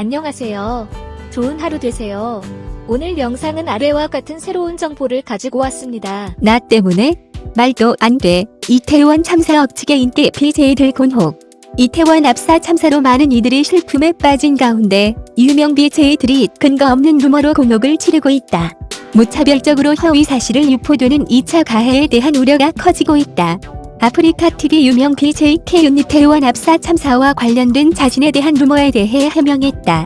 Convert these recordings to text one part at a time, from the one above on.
안녕하세요. 좋은 하루 되세요. 오늘 영상은 아래와 같은 새로운 정보를 가지고 왔습니다. 나 때문에 말도 안 돼. 이태원 참사 억측의 인기 BJ들 곤혹. 이태원 압사 참사로 많은 이들이 슬픔에 빠진 가운데 유명 BJ들이 근거 없는 루머로 곤혹을 치르고 있다. 무차별적으로 허위 사실을 유포되는 2차 가해에 대한 우려가 커지고 있다. 아프리카 TV 유명 BJ K윤 이태원 압사 참사와 관련된 자신에 대한 루머에 대해 해명했다.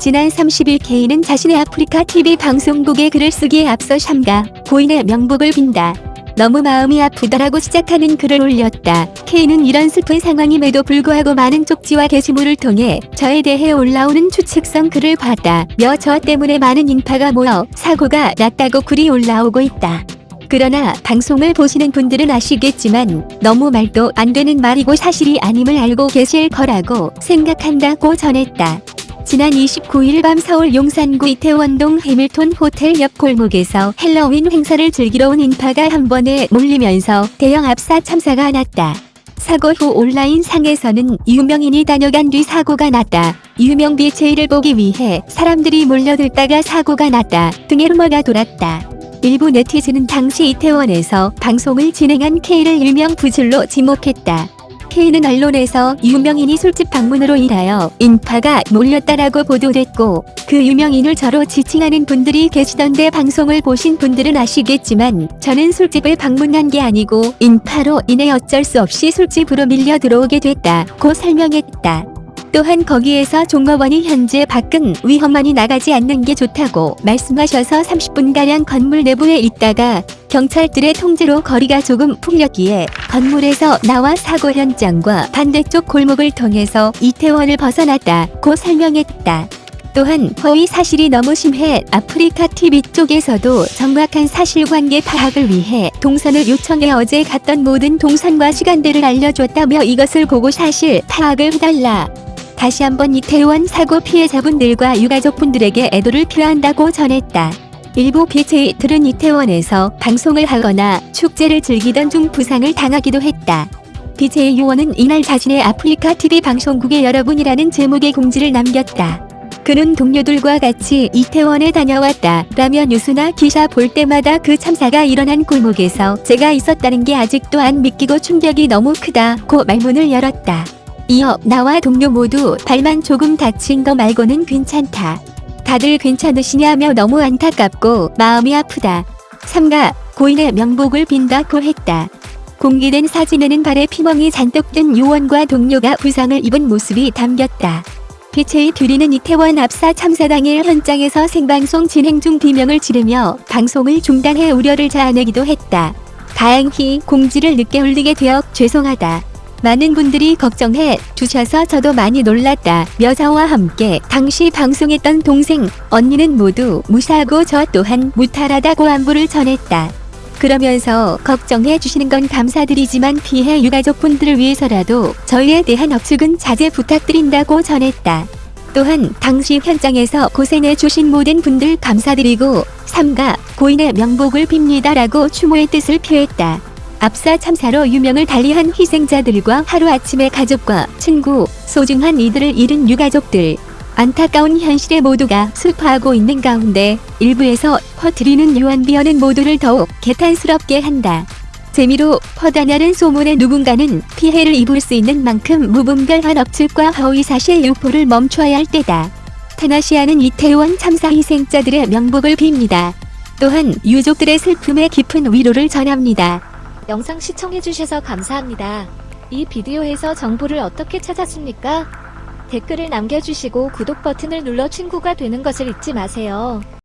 지난 30일 K는 자신의 아프리카 TV 방송국에 글을 쓰기에 앞서 샴가 고인의 명복을 빈다. 너무 마음이 아프다라고 시작하는 글을 올렸다. K는 이런 슬픈 상황임에도 불구하고 많은 쪽지와 게시물을 통해 저에 대해 올라오는 추측성 글을 봤다며 저 때문에 많은 인파가 모여 사고가 났다고 글이 올라오고 있다. 그러나 방송을 보시는 분들은 아시겠지만 너무 말도 안 되는 말이고 사실이 아님을 알고 계실 거라고 생각한다고 전했다. 지난 29일 밤 서울 용산구 이태원동 해밀톤 호텔 옆 골목에서 헬로윈 행사를 즐기러 온 인파가 한 번에 몰리면서 대형 압사 참사가 났다. 사고 후 온라인 상에서는 유명인이 다녀간 뒤 사고가 났다. 유명 BJ를 보기 위해 사람들이 몰려들다가 사고가 났다. 등의 루머가 돌았다. 일부 네티즌은 당시 이태원에서 방송을 진행한 K를 일명 부질로 지목했다. K는 언론에서 유명인이 술집 방문으로 인하여 인파가 몰렸다라고 보도됐고 그 유명인을 저로 지칭하는 분들이 계시던데 방송을 보신 분들은 아시겠지만 저는 술집을 방문한 게 아니고 인파로 인해 어쩔 수 없이 술집으로 밀려 들어오게 됐다고 설명했다. 또한 거기에서 종업원이 현재 밖은 위험만이 나가지 않는 게 좋다고 말씀하셔서 30분가량 건물 내부에 있다가 경찰들의 통제로 거리가 조금 풀렸기에 건물에서 나와 사고 현장과 반대쪽 골목을 통해서 이태원을 벗어났다고 설명했다. 또한 허위 사실이 너무 심해 아프리카 TV 쪽에서도 정확한 사실관계 파악을 위해 동선을 요청해 어제 갔던 모든 동선과 시간대를 알려줬다며 이것을 보고 사실 파악을 해달라. 다시 한번 이태원 사고 피해자분들과 유가족분들에게 애도를 표한다고 전했다. 일부 BJ들은 이태원에서 방송을 하거나 축제를 즐기던 중 부상을 당하기도 했다. BJ 요원은 이날 자신의 아프리카 TV 방송국의 여러분이라는 제목의 공지를 남겼다. 그는 동료들과 같이 이태원에 다녀왔다 라며 뉴스나 기사 볼 때마다 그 참사가 일어난 골목에서 제가 있었다는 게 아직도 안 믿기고 충격이 너무 크다 고 말문을 열었다. 이어 나와 동료 모두 발만 조금 다친 거 말고는 괜찮다. 다들 괜찮으시냐며 너무 안타깝고 마음이 아프다. 삼가 고인의 명복을 빈다고 했다. 공개된 사진에는 발에 피멍이 잔뜩 든 요원과 동료가 부상을 입은 모습이 담겼다. BJ 듀리는 이태원 압사 참사 당일 현장에서 생방송 진행 중 비명을 지르며 방송을 중단해 우려를 자아내기도 했다. 다행히 공지를 늦게 올리게 되어 죄송하다. 많은 분들이 걱정해 주셔서 저도 많이 놀랐다. 여자와 함께 당시 방송했던 동생, 언니는 모두 무사하고 저 또한 무탈하다고 안부를 전했다. 그러면서 걱정해 주시는 건 감사드리지만 피해 유가족분들을 위해서라도 저희에 대한 억측은 자제 부탁드린다고 전했다. 또한 당시 현장에서 고생해 주신 모든 분들 감사드리고 삼가 고인의 명복을 빕니다라고 추모의 뜻을 표했다. 압사 참사로 유명을 달리한 희생자들과 하루아침에 가족과 친구, 소중한 이들을 잃은 유가족들. 안타까운 현실에 모두가 슬퍼하고 있는 가운데 일부에서 퍼뜨리는 유언비어는 모두를 더욱 개탄스럽게 한다. 재미로 퍼다냐는 소문에 누군가는 피해를 입을 수 있는 만큼 무분별한 억측과 허위사실 유포를 멈춰야 할 때다. 테나시아는 이태원 참사 희생자들의 명복을 빕니다. 또한 유족들의 슬픔에 깊은 위로를 전합니다. 영상 시청해주셔서 감사합니다. 이 비디오에서 정보를 어떻게 찾았습니까? 댓글을 남겨주시고 구독 버튼을 눌러 친구가 되는 것을 잊지 마세요.